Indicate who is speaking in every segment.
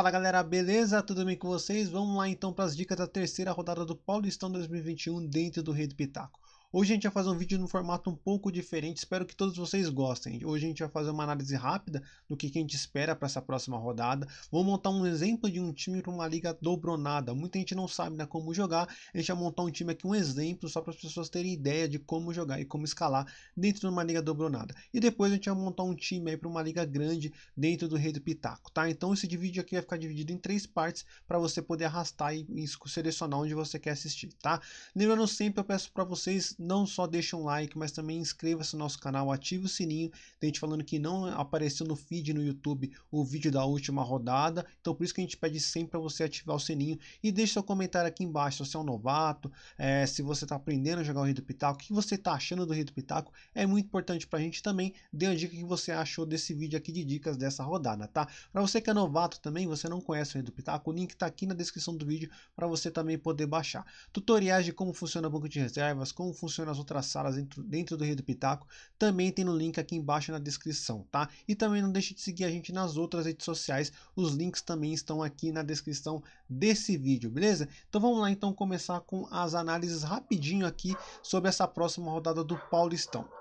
Speaker 1: Fala galera, beleza? Tudo bem com vocês? Vamos lá então para as dicas da terceira rodada do Paulistão 2021 dentro do Rei do Pitaco. Hoje a gente vai fazer um vídeo no formato um pouco diferente, espero que todos vocês gostem. Hoje a gente vai fazer uma análise rápida do que, a gente espera para essa próxima rodada. Vou montar um exemplo de um time para uma liga dobronada. Muita gente não sabe né, como jogar, a gente vai montar um time aqui, um exemplo, só para as pessoas terem ideia de como jogar e como escalar dentro de uma liga dobronada. E depois a gente vai montar um time para uma liga grande dentro do Rei do Pitaco, tá? Então esse vídeo aqui vai ficar dividido em três partes para você poder arrastar e, e selecionar onde você quer assistir, tá? Lembrando sempre, eu peço para vocês não só deixe um like, mas também inscreva-se no nosso canal, ative o sininho. Tem gente falando que não apareceu no feed no YouTube o vídeo da última rodada, então por isso que a gente pede sempre para você ativar o sininho e deixe seu comentário aqui embaixo se você é um novato, é, se você está aprendendo a jogar o Rio do Pitaco, o que você está achando do Rio do Pitaco, é muito importante para a gente também. Dê a dica que você achou desse vídeo aqui de dicas dessa rodada, tá? Para você que é novato também, você não conhece o Rio do Pitaco, o link está aqui na descrição do vídeo para você também poder baixar. Tutoriais de como funciona o banco de reservas, como funciona as outras salas dentro, dentro do Rio do Pitaco, também tem no link aqui embaixo na descrição, tá? E também não deixe de seguir a gente nas outras redes sociais, os links também estão aqui na descrição desse vídeo, beleza? Então vamos lá então começar com as análises rapidinho aqui sobre essa próxima rodada do Paulistão.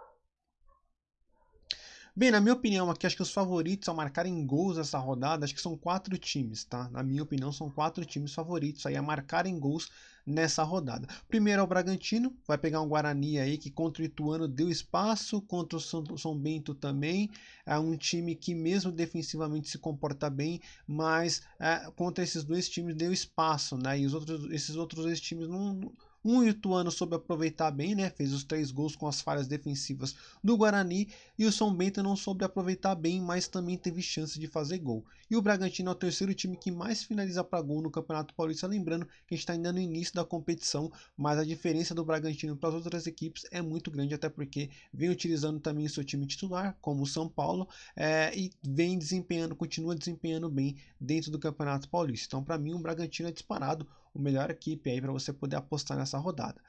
Speaker 1: Bem, na minha opinião aqui, acho que os favoritos a marcarem gols nessa rodada, acho que são quatro times, tá? Na minha opinião, são quatro times favoritos aí a marcarem gols nessa rodada. Primeiro é o Bragantino, vai pegar um Guarani aí que contra o Ituano deu espaço, contra o São, São Bento também, é um time que mesmo defensivamente se comporta bem, mas é, contra esses dois times deu espaço, né? E os outros, esses outros dois times não um Ituano soube aproveitar bem, né? Fez os três gols com as falhas defensivas do Guarani. E o São Bento não soube aproveitar bem, mas também teve chance de fazer gol. E o Bragantino é o terceiro time que mais finaliza para gol no Campeonato Paulista. Lembrando que a gente está ainda no início da competição, mas a diferença do Bragantino para as outras equipes é muito grande, até porque vem utilizando também o seu time titular, como o São Paulo, é, e vem desempenhando, continua desempenhando bem dentro do Campeonato Paulista. Então, para mim, o Bragantino é disparado o melhor equipe aí para você poder apostar nessa rodada.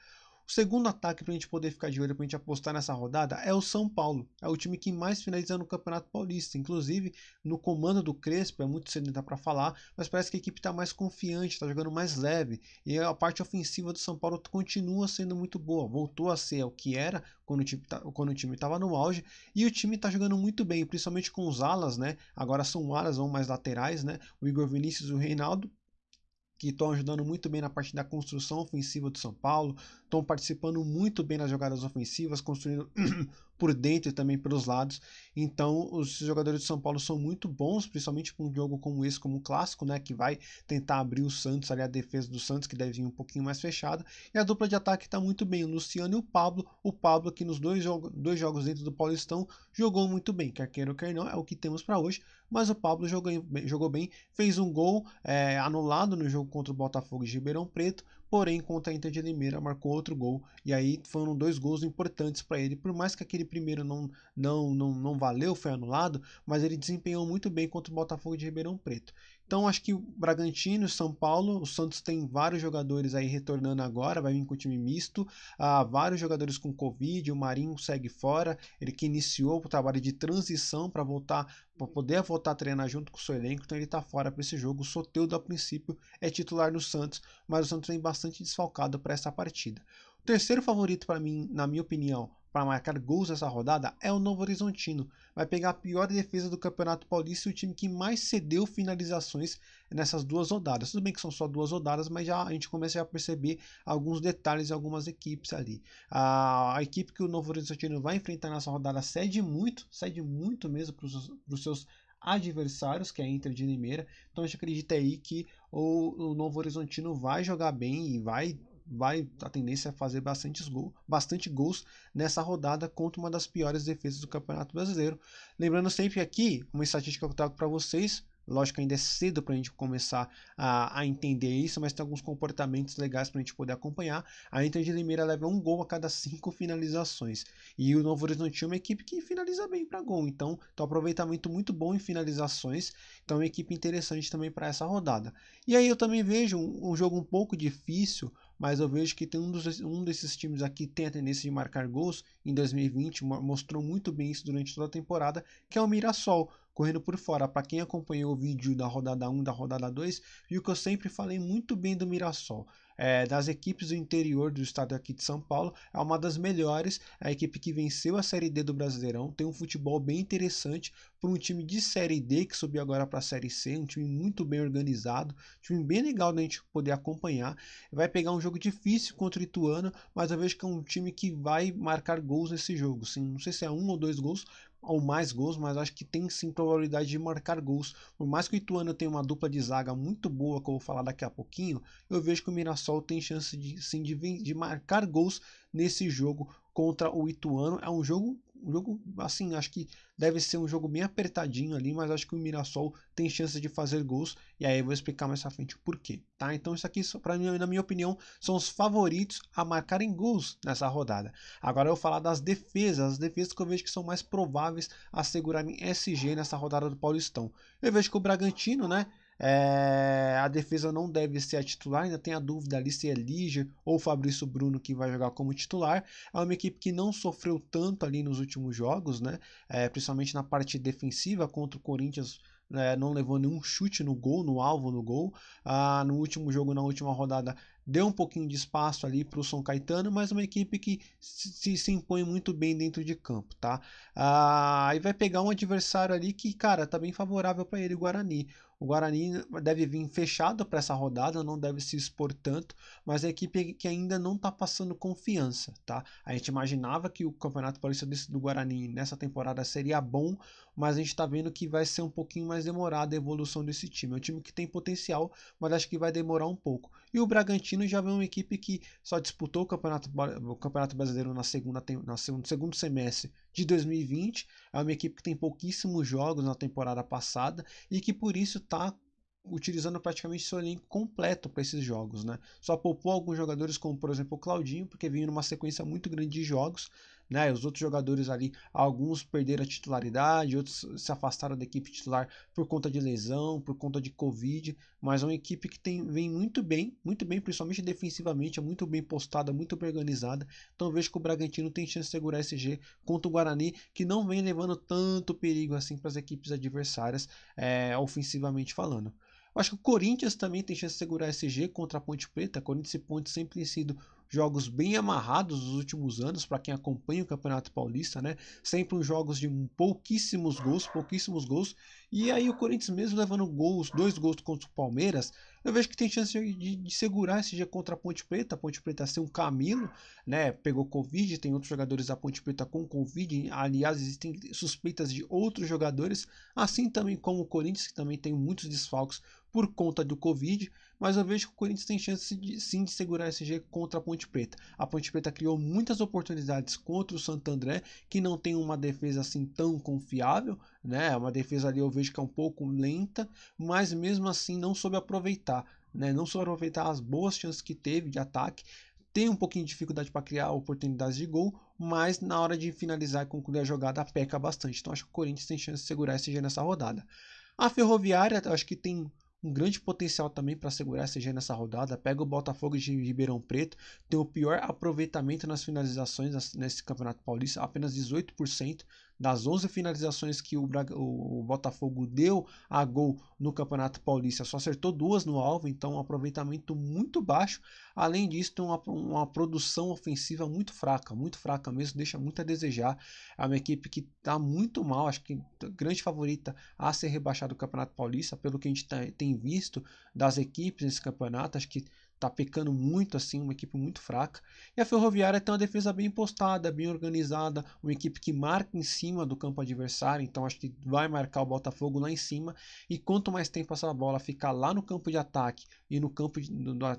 Speaker 1: O segundo ataque para a gente poder ficar de olho, para a gente apostar nessa rodada, é o São Paulo. É o time que mais finaliza no Campeonato Paulista. Inclusive, no comando do Crespo, é muito cedo para falar, mas parece que a equipe está mais confiante, está jogando mais leve. E a parte ofensiva do São Paulo continua sendo muito boa. Voltou a ser o que era quando o time estava no auge. E o time está jogando muito bem, principalmente com os alas, né? Agora são alas, ou mais laterais, né? O Igor Vinícius e o Reinaldo que estão ajudando muito bem na parte da construção ofensiva do São Paulo, estão participando muito bem nas jogadas ofensivas, construindo por dentro e também pelos lados. Então, os jogadores de São Paulo são muito bons, principalmente para um jogo como esse, como o clássico, né, que vai tentar abrir o Santos, ali a defesa do Santos, que deve vir um pouquinho mais fechada. E a dupla de ataque está muito bem, o Luciano e o Pablo. O Pablo, que nos dois, jogo, dois jogos dentro do Paulistão, jogou muito bem, quer queira ou quer não, é o que temos para hoje. Mas o Pablo jogou, jogou bem, fez um gol é, anulado no jogo contra o Botafogo de Ribeirão Preto, porém contra a Inter de Limeira marcou outro gol e aí foram dois gols importantes para ele, por mais que aquele primeiro não, não, não, não valeu, foi anulado, mas ele desempenhou muito bem contra o Botafogo de Ribeirão Preto. Então acho que o Bragantino, São Paulo, o Santos tem vários jogadores aí retornando agora, vai vir com o time misto, ah, vários jogadores com Covid, o Marinho segue fora, ele que iniciou o trabalho de transição para voltar, para poder voltar a treinar junto com o seu elenco, então ele está fora para esse jogo. O Soteudo a princípio é titular no Santos, mas o Santos vem bastante desfalcado para essa partida. O terceiro favorito para mim, na minha opinião, para marcar gols nessa rodada é o Novo Horizontino. Vai pegar a pior defesa do Campeonato Paulista e o time que mais cedeu finalizações nessas duas rodadas. Tudo bem que são só duas rodadas, mas já a gente começa a perceber alguns detalhes em algumas equipes ali. A, a equipe que o Novo Horizontino vai enfrentar nessa rodada cede muito, cede muito mesmo para os seus adversários, que é a Inter de Limeira. Então a gente acredita aí que o, o Novo Horizontino vai jogar bem e vai vai a tendência é fazer bastante, gol, bastante gols nessa rodada contra uma das piores defesas do Campeonato Brasileiro. Lembrando sempre aqui, uma estatística que eu trago para vocês, Lógico ainda é cedo para a gente começar a, a, entender isso, mas tem alguns comportamentos legais para a gente poder acompanhar. A Inter de Limeira leva um gol a cada cinco finalizações. E o Novo Horizonte é uma equipe que finaliza bem para gol. Então, tem um aproveitamento muito bom em finalizações. Então, é uma equipe interessante também para essa rodada. E aí eu também vejo um, um jogo um pouco difícil mas eu vejo que tem um, dos, um desses times aqui tem a tendência de marcar gols em 2020, mostrou muito bem isso durante toda a temporada, que é o Mirassol. correndo por fora. Para quem acompanhou o vídeo da rodada 1 da rodada 2, viu que eu sempre falei muito bem do Mirassol é, das equipes do interior do estado aqui de São Paulo, é uma das melhores, a equipe que venceu a Série D do Brasileirão, tem um futebol bem interessante para um time de Série D que subiu agora para a Série C, um time muito bem organizado, um time bem legal da gente poder acompanhar. Vai pegar um jogo difícil contra o Ituano, mas eu vejo que é um time que vai marcar gols nesse jogo. Sim, não sei se é um ou dois gols, ou mais gols, mas acho que tem sim probabilidade de marcar gols. Por mais que o Ituano tenha uma dupla de zaga muito boa, que eu vou falar daqui a pouquinho, eu vejo que o Mirassol tem chance de sim de, de marcar gols nesse jogo contra o Ituano. É um jogo um jogo, assim, acho que deve ser um jogo bem apertadinho ali, mas acho que o Mirassol tem chance de fazer gols. E aí eu vou explicar mais à frente o porquê, tá? Então isso aqui, para mim, na minha opinião, são os favoritos a marcarem gols nessa rodada. Agora eu vou falar das defesas, as defesas que eu vejo que são mais prováveis a segurarem SG nessa rodada do Paulistão. Eu vejo que o Bragantino, né? É, a defesa não deve ser a titular, ainda tem a dúvida ali se é Liger ou Fabrício Bruno que vai jogar como titular. É uma equipe que não sofreu tanto ali nos últimos jogos, né? É, principalmente na parte defensiva contra o Corinthians. É, não levou nenhum chute no gol, no alvo no gol. Ah, no último jogo, na última rodada, deu um pouquinho de espaço ali para o São Caetano, mas uma equipe que se, se, impõe muito bem dentro de campo, tá? Ah, aí vai pegar um adversário ali que, cara, tá bem favorável para ele, Guarani. O Guarani deve vir fechado para essa rodada, não deve se expor tanto, mas é a equipe que ainda não está passando confiança, tá? A gente imaginava que o Campeonato Paulista do Guarani nessa temporada seria bom, mas a gente está vendo que vai ser um pouquinho mais demorada a evolução desse time. É um time que tem potencial, mas acho que vai demorar um pouco. E o Bragantino já vem uma equipe que só disputou o Campeonato, o Campeonato Brasileiro na segunda, na segundo semestre de 2020. É uma equipe que tem pouquíssimos jogos na temporada passada e que por isso está utilizando praticamente seu elenco completo para esses jogos, né? Só poupou alguns jogadores como por exemplo o Claudinho, porque vinha numa sequência muito grande de jogos, né? Os outros jogadores ali, alguns perderam a titularidade, outros se afastaram da equipe titular por conta de lesão, por conta de Covid, mas é uma equipe que tem, vem muito bem, muito bem, principalmente defensivamente, é muito bem postada, muito bem organizada. Então vejo que o Bragantino tem chance de segurar esse G contra o Guarani, que não vem levando tanto perigo assim para as equipes adversárias, é, ofensivamente falando. Eu acho que o Corinthians também tem chance de segurar esse G contra a Ponte Preta. Corinthians e Ponte sempre tem sido jogos bem amarrados nos últimos anos, para quem acompanha o Campeonato Paulista, né? Sempre jogos de pouquíssimos gols, pouquíssimos gols. E aí o Corinthians mesmo levando gols, dois gols contra o Palmeiras, eu vejo que tem chance de, de segurar esse dia contra a Ponte Preta. A Ponte Preta ser um Camilo, né? Pegou Covid, tem outros jogadores da Ponte Preta com Covid. Aliás, existem suspeitas de outros jogadores, assim também como o Corinthians, que também tem muitos desfalques por conta do Covid, mas eu vejo que o Corinthians tem chance de, sim de segurar esse G contra a Ponte Preta. A Ponte Preta criou muitas oportunidades contra o Santo André, que não tem uma defesa assim tão confiável, né? Uma defesa ali eu vejo que é um pouco lenta, mas mesmo assim não soube aproveitar, né? Não soube aproveitar as boas chances que teve de ataque. Tem um pouquinho de dificuldade para criar oportunidades de gol, mas na hora de finalizar e concluir a jogada peca bastante. Então acho que o Corinthians tem chance de segurar esse G nessa rodada. A Ferroviária, acho que tem um grande potencial também para segurar esse G nessa rodada. Pega o Botafogo de Ribeirão Preto, tem o pior aproveitamento nas finalizações nesse Campeonato Paulista, apenas 18% das 11 finalizações que o, o, Botafogo deu a gol no Campeonato Paulista, só acertou duas no alvo, então um aproveitamento muito baixo. Além disso, tem uma, uma produção ofensiva muito fraca, muito fraca mesmo, deixa muito a desejar. É uma equipe que está muito mal, acho que grande favorita a ser rebaixada do Campeonato Paulista, pelo que a gente tá, tem visto das equipes nesse campeonato, acho que tá pecando muito assim, uma equipe muito fraca. E a Ferroviária tem uma defesa bem postada, bem organizada, uma equipe que marca em cima do campo adversário, então acho que vai marcar o Botafogo lá em cima. E quanto mais tempo essa bola ficar lá no campo de ataque e no campo de,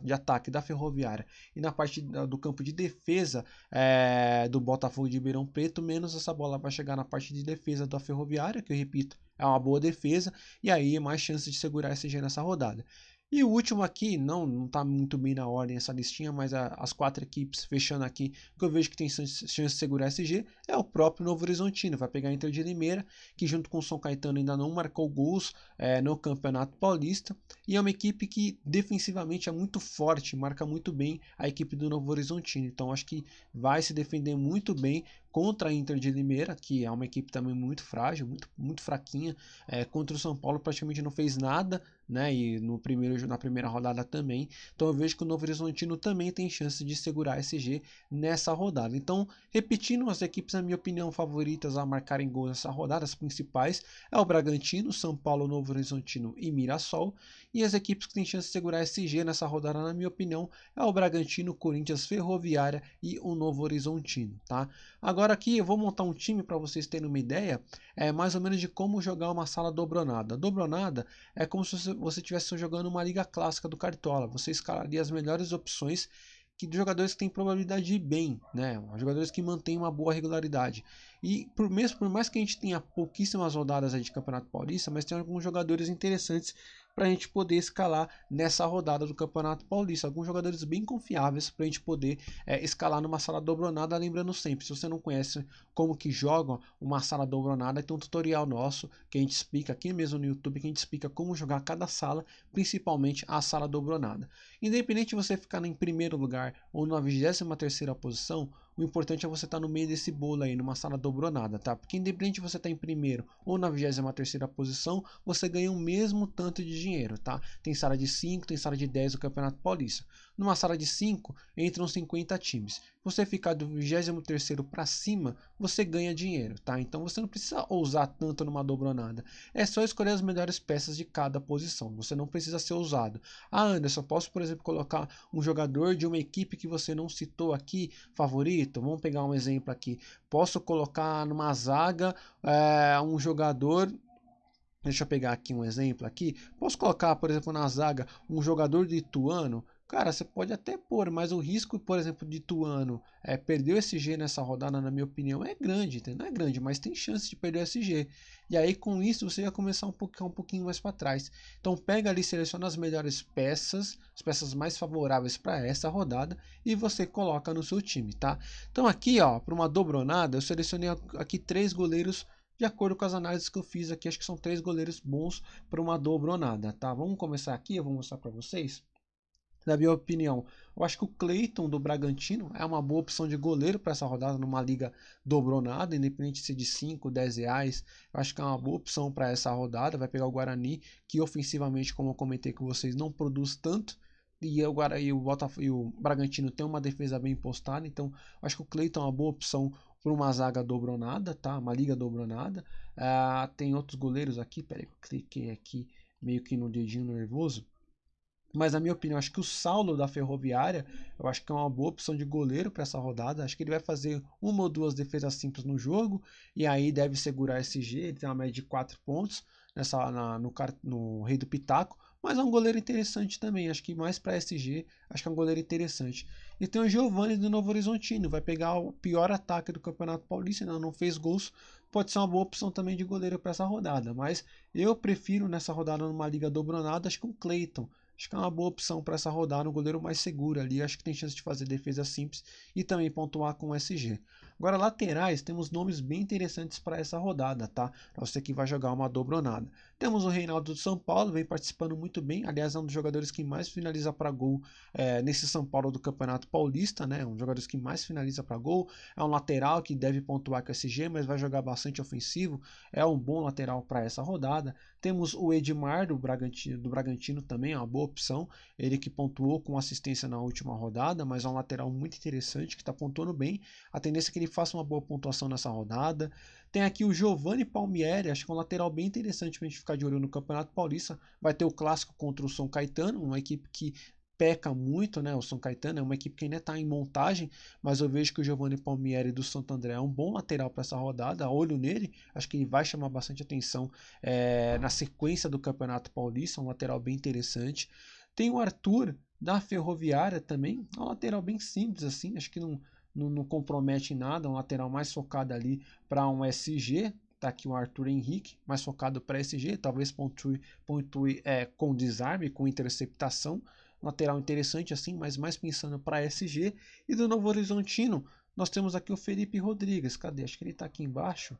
Speaker 1: de ataque da Ferroviária e na parte do campo de defesa é, do Botafogo de Ribeirão Preto, menos essa bola vai chegar na parte de defesa da Ferroviária, que eu repito, é uma boa defesa, e aí é mais chance de segurar esse G nessa rodada. E o último aqui, não não está muito bem na ordem essa listinha, mas a, as quatro equipes fechando aqui, que eu vejo que tem chance de segurar SG, é o próprio Novo Horizontino. Vai pegar a Inter de Limeira, que junto com o São Caetano ainda não marcou gols é, no Campeonato Paulista. E é uma equipe que defensivamente é muito forte, marca muito bem a equipe do Novo Horizontino. Então acho que vai se defender muito bem contra a Inter de Limeira, que é uma equipe também muito frágil, muito, muito fraquinha. É, contra o São Paulo praticamente não fez nada, né? E no primeiro, na primeira rodada também. Então eu vejo que o Novo Horizontino também tem chance de segurar esse G nessa rodada. Então, repetindo, as equipes, na minha opinião, favoritas a marcarem gols nessa rodada, as principais, é o Bragantino, São Paulo, Novo Horizontino e Mirassol. E as equipes que têm chance de segurar esse G nessa rodada, na minha opinião, é o Bragantino, Corinthians, Ferroviária e o Novo Horizontino, tá? Agora aqui eu vou montar um time para vocês terem uma ideia, é mais ou menos de como jogar uma sala dobronada. Dobronada é como se você estivesse jogando uma liga clássica do Cartola. Você escalaria as melhores opções que jogadores que têm probabilidade de ir bem, né? Jogadores que mantêm uma boa regularidade. E por, mesmo, por mais que a gente tenha pouquíssimas rodadas de Campeonato Paulista, mas tem alguns jogadores interessantes para a gente poder escalar nessa rodada do Campeonato Paulista. Alguns jogadores bem confiáveis para a gente poder é, escalar numa sala dobronada. Lembrando sempre, se você não conhece como que joga uma sala dobronada, tem um tutorial nosso que a gente explica aqui mesmo no YouTube, que a gente explica como jogar cada sala, principalmente a sala dobronada. Independente de você ficar em primeiro lugar ou na 23 terceira posição, o importante é você estar tá no meio desse bolo aí, numa sala dobronada, tá? Porque independente de você estar tá em primeiro ou na 23 terceira posição, você ganha o mesmo tanto de dinheiro, tá? Tem sala de 5, tem sala de 10 do Campeonato Paulista. Numa sala de 5, entram 50 times. Você ficar do 23º para cima, você ganha dinheiro, tá? Então você não precisa ousar tanto numa dobronada. É só escolher as melhores peças de cada posição. Você não precisa ser ousado. Ah, Anderson, posso, por exemplo, colocar um jogador de uma equipe que você não citou aqui, favorito? Vamos pegar um exemplo aqui. Posso colocar numa zaga é, um jogador Deixa eu pegar aqui um exemplo aqui. Posso colocar, por exemplo, na zaga um jogador de Ituano Cara, você pode até pôr, mas o risco, por exemplo, de Tuano é, perder o SG nessa rodada, na minha opinião, é grande. Não é grande, mas tem chance de perder o SG. E aí, com isso, você vai começar um pouquinho, um pouquinho mais para trás. Então, pega ali, seleciona as melhores peças, as peças mais favoráveis para essa rodada e você coloca no seu time, tá? Então, aqui, ó, para uma dobronada, eu selecionei aqui três goleiros de acordo com as análises que eu fiz aqui. Acho que são três goleiros bons para uma dobronada, tá? Vamos começar aqui, eu vou mostrar para vocês na minha opinião. Eu acho que o Cleiton do Bragantino é uma boa opção de goleiro para essa rodada numa liga dobronada, independente de ser de 5, 10 reais. Eu acho que é uma boa opção para essa rodada. Vai pegar o Guarani, que ofensivamente, como eu comentei com vocês, não produz tanto. E o, Guarani, o, Botafogo, e o Bragantino tem uma defesa bem postada. Então, acho que o Cleiton é uma boa opção para uma zaga dobronada, tá? Uma liga dobronada. Uh, tem outros goleiros aqui. Peraí, eu cliquei aqui meio que no dedinho nervoso. Mas na minha opinião, acho que o Saulo da Ferroviária, eu acho que é uma boa opção de goleiro para essa rodada. Acho que ele vai fazer uma ou duas defesas simples no jogo e aí deve segurar esse G. Ele tem uma média de 4 pontos nessa, na, no, no Rei do Pitaco. Mas é um goleiro interessante também. Acho que mais para SG, acho que é um goleiro interessante. E tem o Giovanni do Novo Horizontino. Vai pegar o pior ataque do Campeonato Paulista. Não, não fez gols. Pode ser uma boa opção também de goleiro para essa rodada. Mas eu prefiro nessa rodada numa liga dobronada, acho que um Cleiton. Acho que é uma boa opção para essa rodada, um goleiro mais seguro ali. Acho que tem chance de fazer defesa simples e também pontuar com SG. Agora, laterais, temos nomes bem interessantes para essa rodada, tá? Você que vai jogar uma dobronada. Temos o Reinaldo do São Paulo, vem participando muito bem. Aliás, é um dos jogadores que mais finaliza para gol é, nesse São Paulo do Campeonato Paulista, né? Um dos jogadores que mais finaliza para gol. É um lateral que deve pontuar com SG, mas vai jogar bastante ofensivo. É um bom lateral para essa rodada. Temos o Edmar do Bragantino, do Bragantino também, é uma boa opção. Ele que pontuou com assistência na última rodada, mas é um lateral muito interessante que está pontuando bem. A tendência é que ele faça uma boa pontuação nessa rodada. Tem aqui o Giovanni Palmieri, acho que é um lateral bem interessante para a gente ficar de olho no Campeonato Paulista. Vai ter o clássico contra o São Caetano, uma equipe que peca muito, né? O São Caetano é uma equipe que ainda está em montagem, mas eu vejo que o Giovanni Palmieri do Santo André é um bom lateral para essa rodada. Olho nele, acho que ele vai chamar bastante atenção é, na sequência do Campeonato Paulista, um lateral bem interessante. Tem o Arthur da Ferroviária também, é um lateral bem simples assim, acho que não não, não compromete em nada, um lateral mais focado ali para um SG, tá aqui o Arthur Henrique, mais focado para SG, talvez pontue, pontue é, com desarme, com interceptação, lateral interessante assim, mas mais pensando para SG, e do Novo Horizontino, nós temos aqui o Felipe Rodrigues, cadê? Acho que ele está aqui embaixo,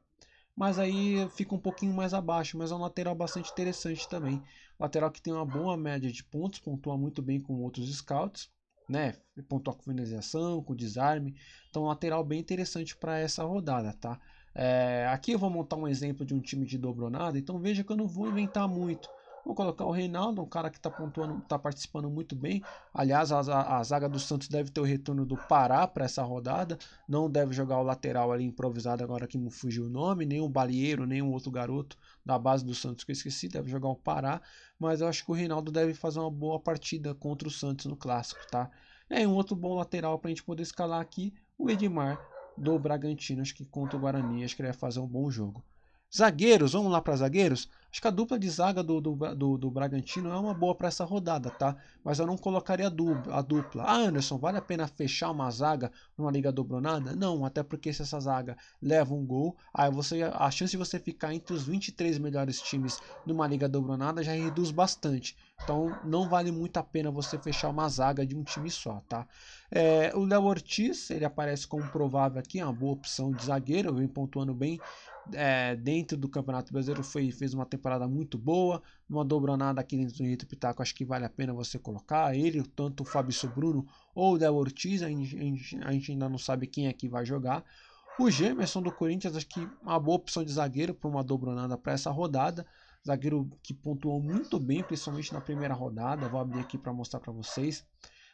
Speaker 1: mas aí fica um pouquinho mais abaixo, mas é um lateral bastante interessante também, lateral que tem uma boa média de pontos, pontua muito bem com outros scouts, né? Pontuar com finalização, com desarme. Então, lateral bem interessante para essa rodada, tá? É, aqui eu vou montar um exemplo de um time de dobronada, então veja que eu não vou inventar muito. Vou colocar o Reinaldo, um cara que está pontuando, está participando muito bem. Aliás, a, a, zaga do Santos deve ter o retorno do Pará para essa rodada. Não deve jogar o lateral ali improvisado agora que me fugiu o nome, nem o Balieiro, nem um outro garoto da base do Santos que eu esqueci, deve jogar o Pará. Mas eu acho que o Reinaldo deve fazer uma boa partida contra o Santos no clássico, tá? É um outro bom lateral para a gente poder escalar aqui, o Edmar do Bragantino, acho que contra o Guarani, acho que ele vai fazer um bom jogo. Zagueiros, vamos lá para zagueiros? Acho que a dupla de zaga do, do, do, do Bragantino é uma boa para essa rodada, tá? Mas eu não colocaria a dupla. Ah, Anderson, vale a pena fechar uma zaga numa liga dobronada? Não, até porque se essa zaga leva um gol, aí você, a chance de você ficar entre os 23 melhores times numa liga dobronada já reduz bastante. Então não vale muito a pena você fechar uma zaga de um time só, tá? É, o Léo Ortiz, ele aparece como provável aqui, é uma boa opção de zagueiro, vem pontuando bem é, dentro do Campeonato Brasileiro, foi, fez uma temporada muito boa, não dobrou nada aqui dentro do Rito Pitaco, acho que vale a pena você colocar ele, tanto o Fabrício Bruno ou o Del Ortiz, a gente, a gente ainda não sabe quem é que vai jogar. O Gemerson do Corinthians, acho que uma boa opção de zagueiro para uma dobronada para essa rodada. Zagueiro que pontuou muito bem, principalmente na primeira rodada. Vou abrir aqui para mostrar para vocês.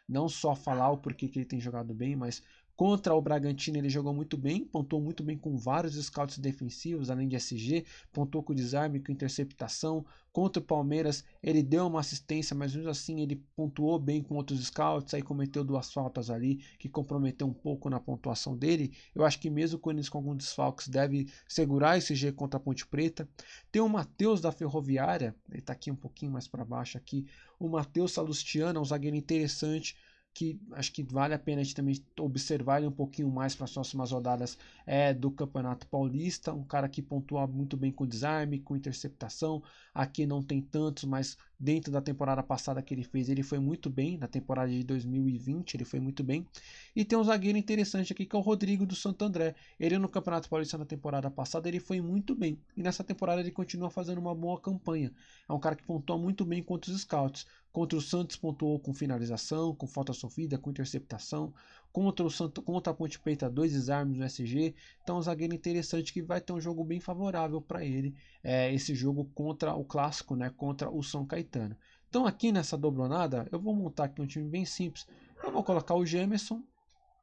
Speaker 1: Não só falar o porquê que ele tem jogado bem, mas Contra o Bragantino ele jogou muito bem, pontuou muito bem com vários scouts defensivos, além de SG, pontuou com desarme, com interceptação. Contra o Palmeiras ele deu uma assistência, mas mesmo assim ele pontuou bem com outros scouts, aí cometeu duas faltas ali que comprometeu um pouco na pontuação dele. Eu acho que mesmo com alguns desfalques deve segurar esse G contra a Ponte Preta. Tem o Matheus da Ferroviária, ele está aqui um pouquinho mais para baixo aqui. O Matheus Salustiano, é um zagueiro interessante que acho que vale a pena a gente também observar ele um pouquinho mais para as próximas rodadas é do Campeonato Paulista. Um cara que pontua muito bem com desarme, com interceptação. Aqui não tem tantos, mas dentro da temporada passada que ele fez, ele foi muito bem. Na temporada de 2020, ele foi muito bem. E tem um zagueiro interessante aqui que é o Rodrigo do Santo André. Ele no Campeonato Paulista na temporada passada, ele foi muito bem. E nessa temporada ele continua fazendo uma boa campanha. É um cara que pontua muito bem contra os scouts. Contra o Santos pontuou com finalização, com falta sofrida, com interceptação. Contra o Santo, contra a Ponte Preta, dois desarmes no SG. Então, um zagueiro interessante que vai ter um jogo bem favorável para ele. É, esse jogo contra o clássico, né? Contra o São Caetano. Então, aqui nessa dobronada, eu vou montar aqui um time bem simples. Eu vou colocar o Gemerson,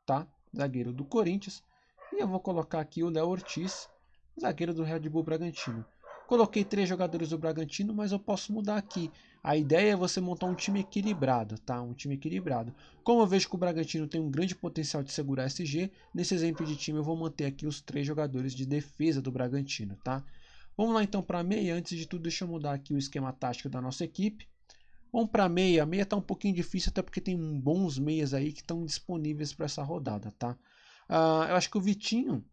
Speaker 1: tá? Zagueiro do Corinthians. E eu vou colocar aqui o Léo Ortiz, zagueiro do Red Bull Bragantino. Coloquei três jogadores do Bragantino, mas eu posso mudar aqui. A ideia é você montar um time equilibrado, tá? Um time equilibrado. Como eu vejo que o Bragantino tem um grande potencial de segurar SG, nesse exemplo de time eu vou manter aqui os três jogadores de defesa do Bragantino, tá? Vamos lá então para meia. Antes de tudo, deixa eu mudar aqui o esquema tático da nossa equipe. Vamos para meia. A meia está um pouquinho difícil, até porque tem bons meias aí que estão disponíveis para essa rodada, tá? Uh, eu acho que o Vitinho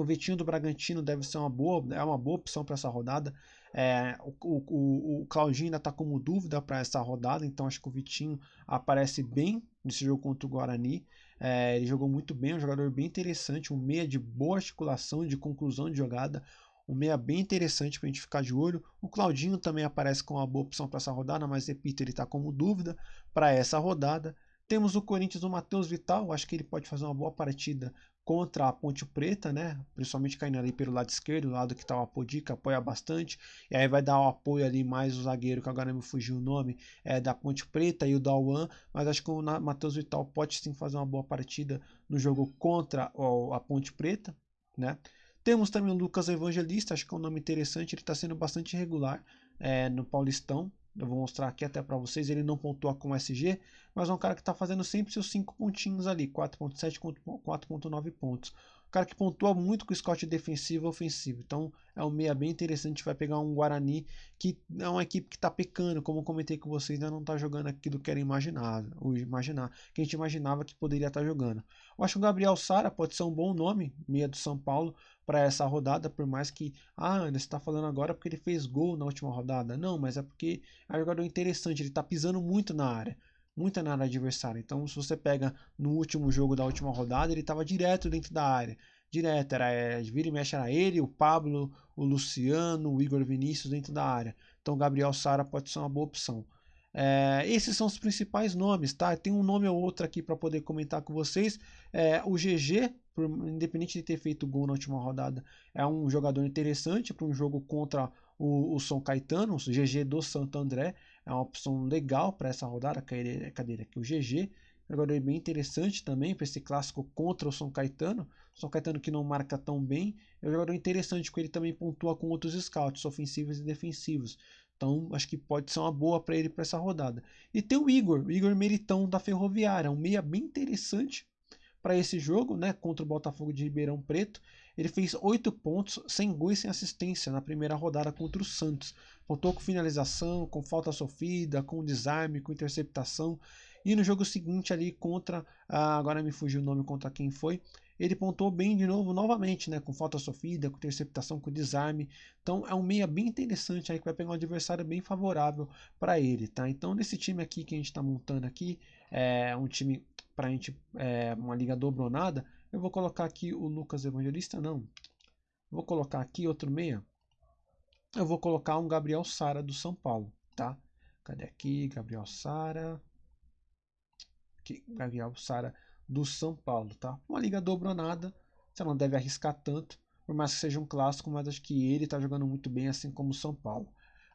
Speaker 1: o Vitinho do Bragantino deve ser uma boa, é uma boa opção para essa rodada. É, o, o, o Claudinho ainda está como dúvida para essa rodada, então acho que o Vitinho aparece bem nesse jogo contra o Guarani. É, ele jogou muito bem, um jogador bem interessante, um meia de boa articulação, de conclusão de jogada, um meia bem interessante para a gente ficar de olho. O Claudinho também aparece com uma boa opção para essa rodada, mas repito, ele está como dúvida para essa rodada. Temos o Corinthians, o Matheus Vital, acho que ele pode fazer uma boa partida contra a Ponte Preta, né? Principalmente caindo ali pelo lado esquerdo, o lado que está o Apodica, apoia bastante. E aí vai dar o apoio ali mais o zagueiro, que agora me fugiu o nome, é da Ponte Preta e o Dalwan. Mas acho que o Matheus Vital pode sim fazer uma boa partida no jogo contra a Ponte Preta, né? Temos também o Lucas Evangelista, acho que é um nome interessante, ele está sendo bastante regular é, no Paulistão, eu vou mostrar aqui até para vocês, ele não pontua com SG, mas é um cara que está fazendo sempre seus 5 pontinhos ali, 4.7, 4.9 pontos. Um cara que pontua muito com o Scott defensivo e ofensivo. Então é um meia bem interessante, vai pegar um Guarani que é uma equipe que está pecando, como comentei com vocês, ainda não está jogando aquilo que era imaginável, ou imaginar, que a gente imaginava que poderia estar tá jogando. Eu acho que o Gabriel Sara pode ser um bom nome, meia do São Paulo, para essa rodada, por mais que, ah, você está falando agora porque ele fez gol na última rodada. Não, mas é porque é um jogador interessante, ele está pisando muito na área, muito na área adversária. Então, se você pega no último jogo da última rodada, ele estava direto dentro da área. Direto, era é, vira e mexe, era ele, o Pablo, o Luciano, o Igor Vinícius dentro da área. Então, Gabriel Sara pode ser uma boa opção. É, esses são os principais nomes, tá? Tem um nome ou outro aqui para poder comentar com vocês. É, o GG, por, independente de ter feito gol na última rodada, é um jogador interessante para um jogo contra o, o São Caetano, o GG do Santo André. É uma opção legal para essa rodada. Cadê, cadê aqui? O GG. Jogador bem interessante também para esse clássico contra o São Caetano. São Caetano que não marca tão bem. É um jogador interessante, porque ele também pontua com outros scouts, ofensivos e defensivos. Então, acho que pode ser uma boa para ele para essa rodada. E tem o Igor, o Igor Meritão da Ferroviária, um meia bem interessante para esse jogo, né, contra o Botafogo de Ribeirão Preto. Ele fez 8 pontos, sem gol e sem assistência na primeira rodada contra o Santos. Pontou com finalização, com falta sofrida, com desarme, com interceptação. E no jogo seguinte ali contra, ah, agora me fugiu o nome contra quem foi, ele pontuou bem de novo, novamente, né? Com falta sofrida, com interceptação, com desarme. Então é um meia bem interessante aí que vai pegar um adversário bem favorável para ele, tá? Então nesse time aqui que a gente está montando aqui, é um time para a gente, é, uma liga dobronada, eu vou colocar aqui o Lucas Evangelista, não. Vou colocar aqui outro meia. Eu vou colocar um Gabriel Sara do São Paulo, tá? Cadê aqui? Gabriel Sara. Aqui, Gabriel Sara do São Paulo, tá? Uma liga dobronada, você não deve arriscar tanto, por mais que seja um clássico, mas acho que ele tá jogando muito bem, assim como o São Paulo.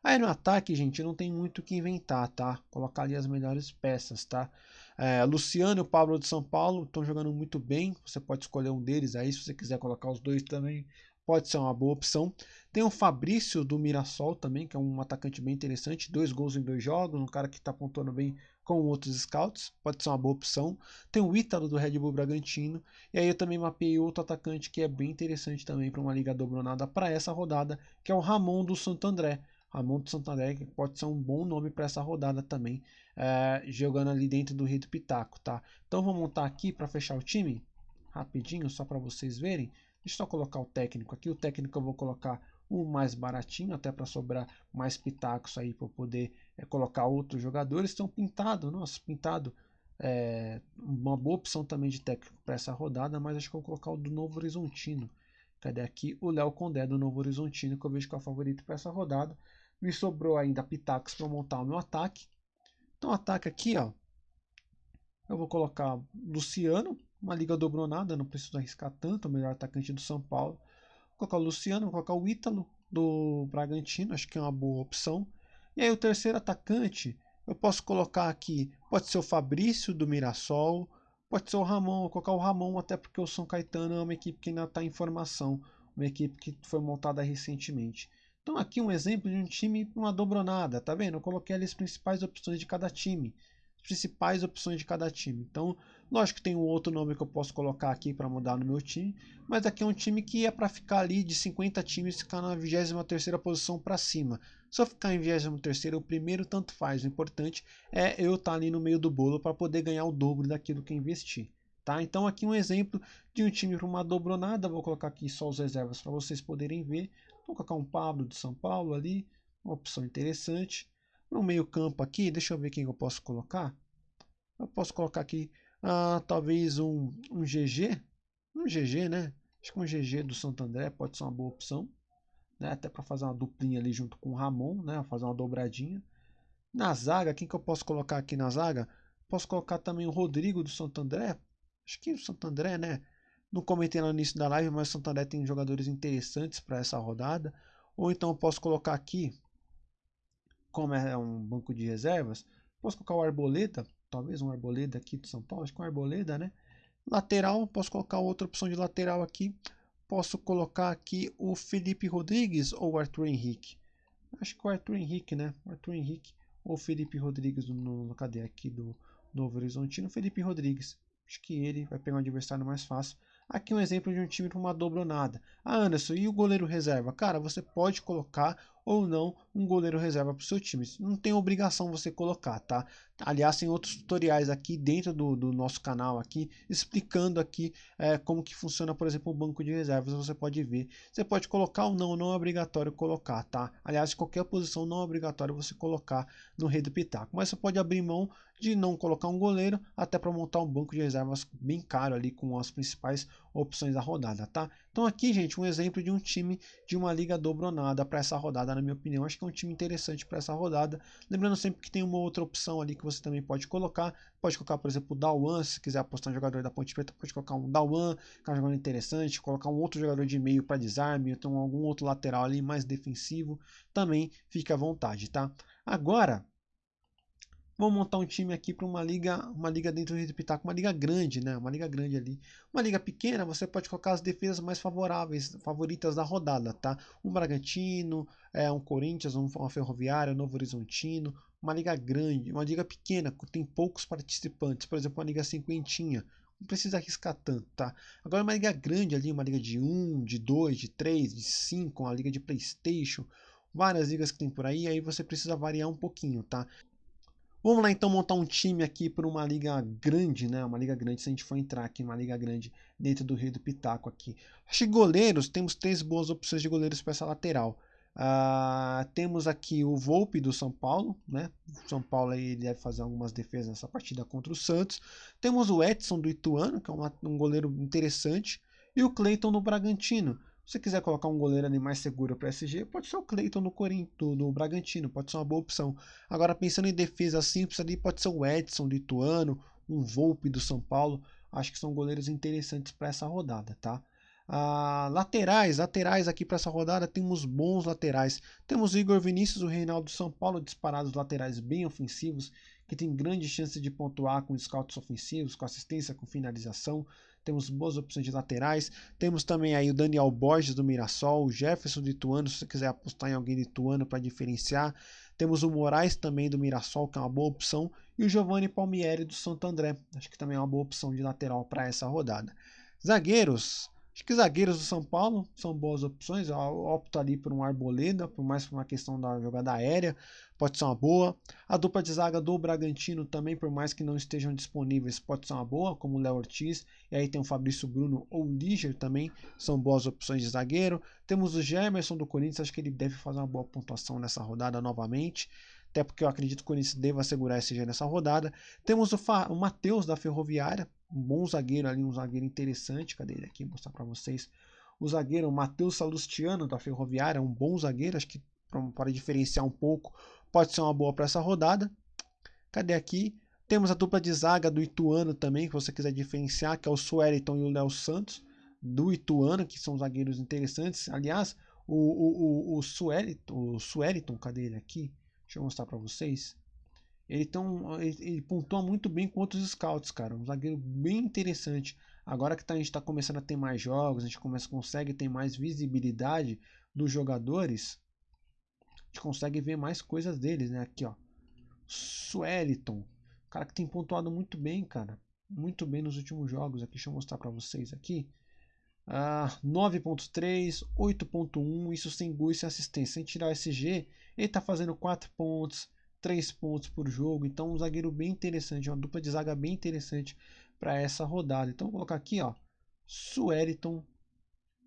Speaker 1: Aí no ataque, gente, não tem muito o que inventar, tá? Colocar ali as melhores peças, tá? É, Luciano e o Pablo de São Paulo estão jogando muito bem. Você pode escolher um deles aí, se você quiser colocar os dois também, pode ser uma boa opção. Tem o Fabrício do Mirassol também, que é um atacante bem interessante, dois gols em dois jogos, um cara que está pontuando bem com outros scouts, pode ser uma boa opção. Tem o Ítalo do Red Bull Bragantino, e aí eu também mapeei outro atacante que é bem interessante também para uma liga dobronada para essa rodada, que é o Ramon do Santo André. Ramon do Santo André pode ser um bom nome para essa rodada também, é, jogando ali dentro do Rio do Pitaco, tá? Então vou montar aqui para fechar o time, rapidinho, só para vocês verem. Deixa eu só colocar o técnico aqui. O técnico eu vou colocar o mais baratinho, até para sobrar mais pitacos aí para poder é, colocar outros jogadores. Então, pintado, nossa, pintado é uma boa opção também de técnico para essa rodada, mas acho que eu vou colocar o do Novo Horizontino. Cadê aqui? O Léo Condé do Novo Horizontino, que eu vejo que é o favorito para essa rodada. Me sobrou ainda pitacos para montar o meu ataque. Então, ataque aqui, ó. Eu vou colocar Luciano, uma liga dobronada, não preciso arriscar tanto, o melhor atacante do São Paulo colocar o Luciano, vou colocar o Ítalo do Bragantino, acho que é uma boa opção. E aí o terceiro atacante, eu posso colocar aqui, pode ser o Fabrício do Mirassol, pode ser o Ramon, vou colocar o Ramon até porque o São Caetano é uma equipe que ainda está em formação, uma equipe que foi montada recentemente. Então aqui um exemplo de um time, uma dobronada, tá vendo? Eu coloquei ali as principais opções de cada time principais opções de cada time. Então, lógico que tem um outro nome que eu posso colocar aqui para mudar no meu time, mas aqui é um time que é para ficar ali de 50 times ficar na 23ª posição para cima. Se eu ficar em 23º, o primeiro tanto faz, o importante é eu estar tá ali no meio do bolo para poder ganhar o dobro daquilo que investi. Tá? Então aqui um exemplo de um time para uma dobronada, vou colocar aqui só os reservas para vocês poderem ver. Vou colocar um Pablo de São Paulo ali, uma opção interessante. No meio campo aqui, deixa eu ver quem eu posso colocar. Eu posso colocar aqui, ah, talvez um, um GG. Um GG, né? Acho que um GG do Santo André pode ser uma boa opção. Né? Até para fazer uma duplinha ali junto com o Ramon, né? Fazer uma dobradinha. Na zaga, quem que eu posso colocar aqui na zaga? Posso colocar também o Rodrigo do Santo André. Acho que o Santo André, né? Não comentei no início da live, mas o Santo André tem jogadores interessantes para essa rodada. Ou então eu posso colocar aqui como é um banco de reservas, posso colocar o Arboleda, talvez um Arboleda aqui de São Paulo, acho que um Arboleda, né? Lateral, posso colocar outra opção de lateral aqui. Posso colocar aqui o Felipe Rodrigues ou o Arthur Henrique. Acho que o Arthur Henrique, né? O Arthur Henrique ou Felipe Rodrigues no cadê aqui do Novo Horizontino. Felipe Rodrigues. Acho que ele vai pegar um adversário mais fácil. Aqui um exemplo de um time para uma dobronada. Ah, Anderson, e o goleiro reserva? Cara, você pode colocar ou não um goleiro reserva para o seu time. Não tem obrigação você colocar, tá? Aliás, tem outros tutoriais aqui dentro do, do nosso canal aqui, explicando aqui é, como que funciona, por exemplo, o banco de reservas, você pode ver. Você pode colocar ou não, não é obrigatório colocar, tá? Aliás, qualquer posição não é obrigatório você colocar no rei do pitaco. Mas você pode abrir mão de não colocar um goleiro, até para montar um banco de reservas bem caro ali com as principais opções da rodada, tá? Então aqui, gente, um exemplo de um time de uma liga dobronada para essa rodada, na minha opinião. Acho que é um time interessante para essa rodada. Lembrando sempre que tem uma outra opção ali que você também pode colocar. Pode colocar, por exemplo, o Dawan, se quiser apostar um jogador da Ponte Preta, pode colocar um Dawan, que é um jogador interessante, colocar um outro jogador de meio para desarme, então algum outro lateral ali mais defensivo, também fica à vontade, tá? Agora, Vamos montar um time aqui para uma liga, uma liga dentro do Pitaco, uma liga grande, né? Uma liga grande ali. Uma liga pequena, você pode colocar as defesas mais favoráveis, favoritas da rodada, tá? Um Bragantino, é, um Corinthians, um, uma Ferroviária, um Novo Horizontino. Uma liga grande, uma liga pequena, que tem poucos participantes. Por exemplo, uma liga cinquentinha. Não precisa arriscar tanto, tá? Agora uma liga grande ali, uma liga de 1, de 2, de 3, de 5, uma liga de Playstation várias ligas que tem por aí, aí você precisa variar um pouquinho, tá? Vamos lá então montar um time aqui para uma liga grande, né? Uma liga grande, se a gente for entrar aqui numa liga grande dentro do Rio do Pitaco aqui. Acho que goleiros, temos três boas opções de goleiros para essa lateral. Uh, temos aqui o Volpe do São Paulo, né? O São Paulo aí deve fazer algumas defesas nessa partida contra o Santos. Temos o Edson do Ituano, que é um, um goleiro interessante. E o Cleiton do Bragantino. Se você quiser colocar um goleiro ali mais seguro para SG, pode ser o Cleiton no Corinto, no Bragantino, pode ser uma boa opção. Agora, pensando em defesa simples ali, pode ser o Edson do Ituano, um Volpe do São Paulo. Acho que são goleiros interessantes para essa rodada, tá? Ah, laterais, laterais aqui para essa rodada temos bons laterais. Temos Igor Vinícius, o Reinaldo São Paulo, disparados laterais bem ofensivos, que tem grande chance de pontuar com scouts ofensivos, com assistência, com finalização temos boas opções de laterais. Temos também aí o Daniel Borges do Mirassol, o Jefferson do Ituano, se você quiser apostar em alguém de Ituano para diferenciar. Temos o Moraes também do Mirassol, que é uma boa opção, e o Giovanni Palmieri do Santo André, acho que também é uma boa opção de lateral para essa rodada. Zagueiros, Acho que zagueiros do São Paulo são boas opções. Eu opto ali por um Arboleda, por mais por uma questão da jogada aérea, pode ser uma boa. A dupla de zaga do Bragantino também, por mais que não estejam disponíveis, pode ser uma boa, como o Léo Ortiz. E aí tem o Fabrício Bruno ou o Liger também, são boas opções de zagueiro. Temos o Gemerson do Corinthians, acho que ele deve fazer uma boa pontuação nessa rodada novamente até porque eu acredito que o Corinthians deva segurar esse G nessa rodada. Temos o, o Matheus da Ferroviária, um bom zagueiro ali, um zagueiro interessante. Cadê ele aqui? Vou mostrar para vocês. O zagueiro Matheus Salustiano da Ferroviária, um bom zagueiro, acho que para diferenciar um pouco, pode ser uma boa para essa rodada. Cadê aqui? Temos a dupla de zaga do Ituano também, que você quiser diferenciar, que é o Sueliton e o Léo Santos, do Ituano, que são zagueiros interessantes. Aliás, o, o, o, o, Sueliton, o Sueliton, cadê ele aqui? Deixa eu mostrar para vocês. Ele, tão, ele, ele, pontua muito bem com outros scouts, cara. Um zagueiro bem interessante. Agora que tá, a gente está começando a ter mais jogos, a gente começa, consegue ter mais visibilidade dos jogadores, a gente consegue ver mais coisas deles, né? Aqui, ó. Sueliton. Cara que tem pontuado muito bem, cara. Muito bem nos últimos jogos. Aqui, deixa eu mostrar para vocês aqui. Ah, 9.3, 8.1, isso sem gol e sem assistência. Sem tirar o SG, ele está fazendo 4 pontos, 3 pontos por jogo. Então, um zagueiro bem interessante, uma dupla de zaga bem interessante para essa rodada. Então, vou colocar aqui, ó, Sueriton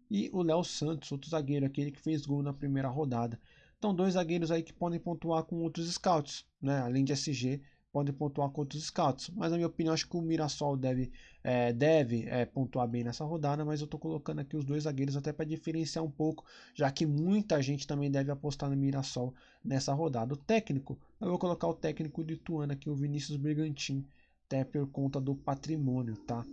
Speaker 1: e o Léo Santos, outro zagueiro, aquele que fez gol na primeira rodada. Então, dois zagueiros aí que podem pontuar com outros scouts, né? Além de SG, podem pontuar com outros scouts. Mas na minha opinião, acho que o Mirassol deve, é, deve é, pontuar bem nessa rodada, mas eu estou colocando aqui os dois zagueiros até para diferenciar um pouco, já que muita gente também deve apostar no Mirassol nessa rodada. O técnico, eu vou colocar o técnico de Ituano aqui, o Vinícius Brigantin, até por conta do patrimônio, tá?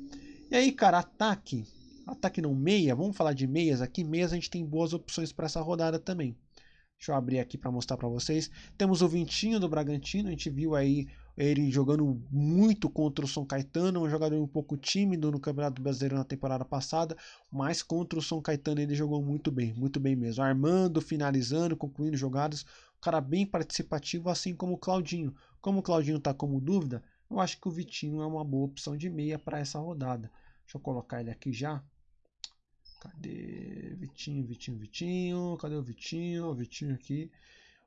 Speaker 1: E aí, cara, ataque, ataque não meia, vamos falar de meias aqui, meias a gente tem boas opções para essa rodada também. Deixa eu abrir aqui para mostrar para vocês. Temos o Vintinho do Bragantino, a gente viu aí ele jogando muito contra o São Caetano, um jogador um pouco tímido no Campeonato Brasileiro na temporada passada, mas contra o São Caetano ele jogou muito bem, muito bem mesmo. Armando, finalizando, concluindo jogadas, um cara bem participativo, assim como o Claudinho. Como o Claudinho está como dúvida, eu acho que o Vitinho é uma boa opção de meia para essa rodada. Deixa eu colocar ele aqui já. Cadê? Vitinho, Vitinho, Vitinho. Cadê o Vitinho? O Vitinho aqui.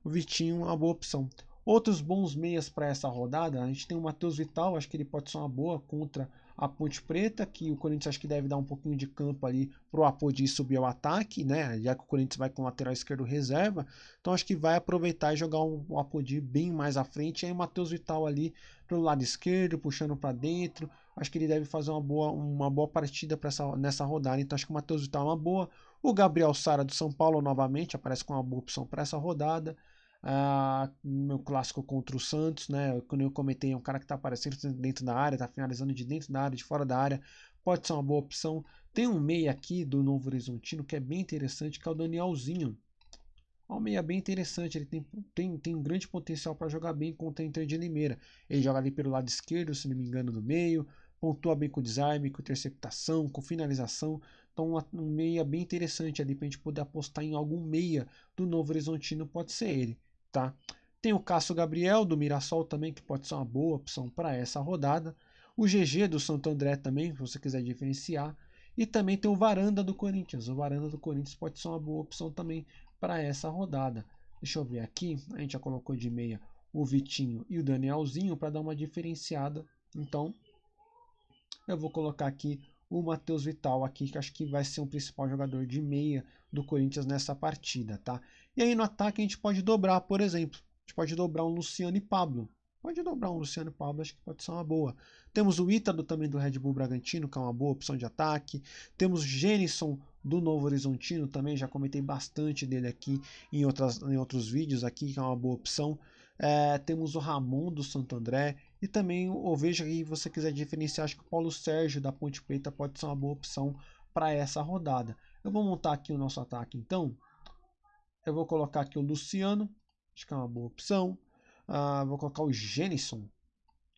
Speaker 1: O Vitinho é uma boa opção. Outros bons meias para essa rodada, a gente tem o Matheus Vital, acho que ele pode ser uma boa contra a Ponte Preta, que o Corinthians acho que deve dar um pouquinho de campo ali para o Apodi subir ao ataque, né? Já que o Corinthians vai com o lateral esquerdo reserva, então acho que vai aproveitar e jogar o Apodi bem mais à frente. E aí o Matheus Vital ali pelo lado esquerdo, puxando para dentro, acho que ele deve fazer uma boa, uma boa partida essa, nessa rodada. Então acho que o Matheus Vital é uma boa. O Gabriel Sara do São Paulo novamente aparece com uma boa opção para essa rodada. Ah, meu clássico contra o Santos, né? Quando eu comentei, é um cara que está aparecendo dentro da área, está finalizando de dentro da área, de fora da área, pode ser uma boa opção. Tem um meia aqui do Novo Horizontino que é bem interessante, que é o Danielzinho. É um meia bem interessante, ele tem, tem, tem um grande potencial para jogar bem contra a Inter de Limeira. Ele joga ali pelo lado esquerdo, se não me engano, no meio, pontua bem com desarme, com interceptação, com finalização. Então, um meia bem interessante ali para a gente poder apostar em algum meia do Novo Horizontino, pode ser ele, tá? Tem o Cássio Gabriel do Mirassol também, que pode ser uma boa opção para essa rodada. O GG do Santo André também, se você quiser diferenciar. E também tem o Varanda do Corinthians. O Varanda do Corinthians pode ser uma boa opção também para essa rodada. Deixa eu ver aqui, a gente já colocou de meia o Vitinho e o Danielzinho para dar uma diferenciada. Então, eu vou colocar aqui o Matheus Vital aqui, que acho que vai ser o principal jogador de meia do Corinthians nessa partida, tá? E aí no ataque a gente pode dobrar, por exemplo, a gente pode dobrar um Luciano e Pablo. Pode dobrar um Luciano e Pablo, acho que pode ser uma boa. Temos o Ítalo também do Red Bull Bragantino, que é uma boa opção de ataque. Temos o Genison do Novo Horizontino também, já comentei bastante dele aqui em, outras, em outros vídeos aqui, que é uma boa opção. É, temos o Ramon do Santo André. E também, ou veja aí, se você quiser diferenciar, acho que o Paulo Sérgio da Ponte Preta pode ser uma boa opção para essa rodada. Eu vou montar aqui o nosso ataque então. Eu vou colocar aqui o Luciano, acho que é uma boa opção. Uh, vou colocar o Genison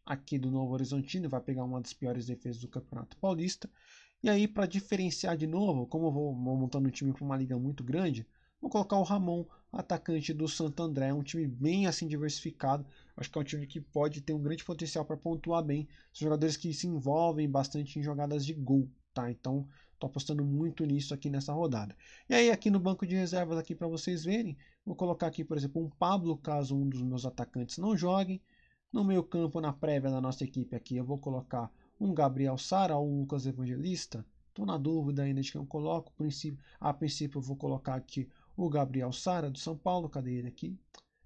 Speaker 1: aqui do Novo Horizontino, vai pegar uma das piores defesas do Campeonato Paulista. E aí, para diferenciar de novo, como eu vou montando um time para uma liga muito grande, vou colocar o Ramon, atacante do Santo André, um time bem assim diversificado. Acho que é um time que pode ter um grande potencial para pontuar bem. São jogadores que se envolvem bastante em jogadas de gol, tá? Então, estou apostando muito nisso aqui nessa rodada. E aí, aqui no banco de reservas aqui para vocês verem, vou colocar aqui, por exemplo, um Pablo, caso um dos meus atacantes não jogue. No meio campo, na prévia da nossa equipe aqui, eu vou colocar um Gabriel Sara ou um Lucas Evangelista. Estou na dúvida ainda de quem eu coloco. A princípio eu vou colocar aqui o Gabriel Sara do São Paulo. Cadê ele aqui?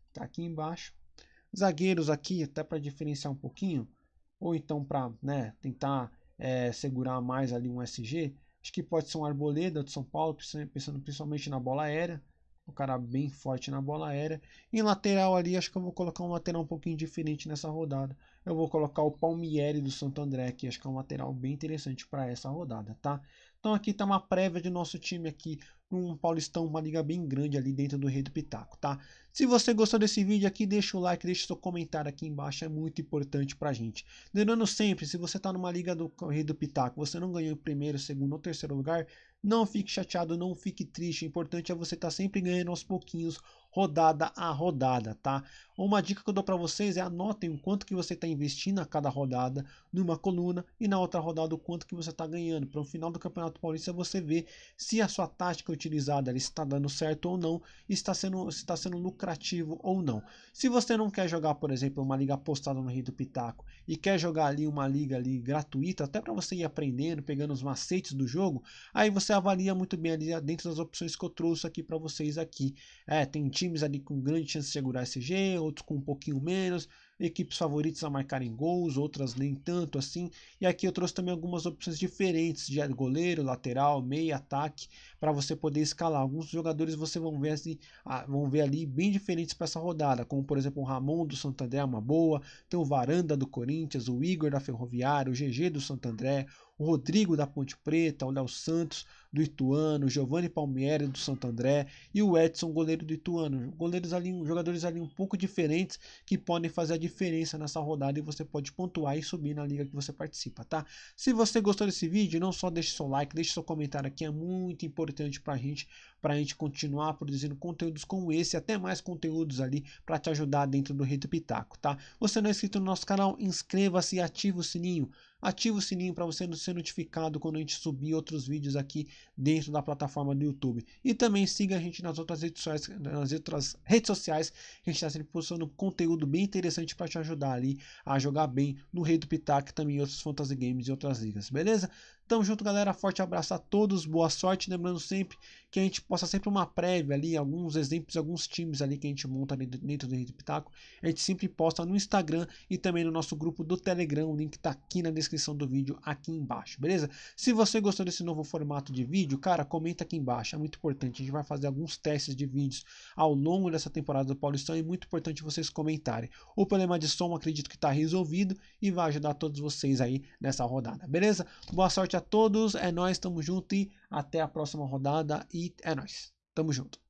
Speaker 1: Está aqui embaixo. Zagueiros aqui, até para diferenciar um pouquinho, ou então para né, tentar é, segurar mais ali um SG. Acho que pode ser um Arboleda do São Paulo, pensando principalmente na bola aérea um cara bem forte na bola aérea. Em lateral ali, acho que eu vou colocar um lateral um pouquinho diferente nessa rodada. Eu vou colocar o Palmieri do Santo André, que acho que é um lateral bem interessante para essa rodada, tá? Então aqui está uma prévia de nosso time aqui um Paulistão, uma liga bem grande ali dentro do Rei do Pitaco, tá? Se você gostou desse vídeo aqui, deixa o like, deixa seu comentário aqui embaixo, é muito importante pra gente. Lembrando sempre, se você tá numa liga do Rei do Pitaco, você não ganhou o primeiro, segundo ou terceiro lugar, não fique chateado, não fique triste. O importante é você estar tá sempre ganhando aos pouquinhos, rodada a rodada, tá? Uma dica que eu dou para vocês é anotem o quanto que você está investindo a cada rodada numa coluna e na outra rodada o quanto que você está ganhando. Para o final do Campeonato Paulista você ver se a sua tática utilizada está dando certo ou não, está sendo, está sendo lucrativo ou não. Se você não quer jogar, por exemplo, uma liga apostada no Rio do Pitaco e quer jogar ali uma liga ali gratuita, até para você ir aprendendo, pegando os macetes do jogo, aí você avalia muito bem ali dentro das opções que eu trouxe aqui para vocês aqui. É, tem times ali com grande chance de segurar SG, outros com um pouquinho menos, equipes favoritas a marcarem gols, outras nem tanto assim. E aqui eu trouxe também algumas opções diferentes de goleiro, lateral, meio, ataque, para você poder escalar. Alguns jogadores você vão ver, assim, vão ver ali bem diferentes para essa rodada, como por exemplo o Ramon do Santander, uma boa, tem o Varanda do Corinthians, o Igor da Ferroviária, o GG do Santander, o Rodrigo da Ponte Preta, o Léo Santos do Ituano, o Giovanni Palmieri do Santo André e o Edson, goleiro do Ituano. Goleiros ali, jogadores ali um pouco diferentes que podem fazer a diferença nessa rodada e você pode pontuar e subir na liga que você participa, tá? Se você gostou desse vídeo, não só deixe seu like, deixe seu comentário aqui, é muito importante pra gente, pra gente continuar produzindo conteúdos como esse, até mais conteúdos ali para te ajudar dentro do Rei do Pitaco, tá? Você não é inscrito no nosso canal, inscreva-se e ative o sininho Ative o sininho para você ser notificado quando a gente subir outros vídeos aqui dentro da plataforma do YouTube. E também siga a gente nas outras redes sociais, nas outras redes sociais que a gente está sempre postando conteúdo bem interessante para te ajudar ali a jogar bem no Rei do Pitaco também em outros fantasy games e outras ligas, beleza? Tamo junto, galera. Forte abraço a todos. Boa sorte. Lembrando sempre que a gente posta sempre uma prévia ali, alguns exemplos, alguns times ali que a gente monta dentro do Rede Pitaco. A gente sempre posta no Instagram e também no nosso grupo do Telegram. O link tá aqui na descrição do vídeo, aqui embaixo, beleza? Se você gostou desse novo formato de vídeo, cara, comenta aqui embaixo. É muito importante. A gente vai fazer alguns testes de vídeos ao longo dessa temporada do Paulistão. É muito importante vocês comentarem. O problema de som, acredito que está resolvido e vai ajudar todos vocês aí nessa rodada, beleza? Boa sorte a todos. É nós, tamo junto e até a próxima rodada. E é nós. Tamo junto.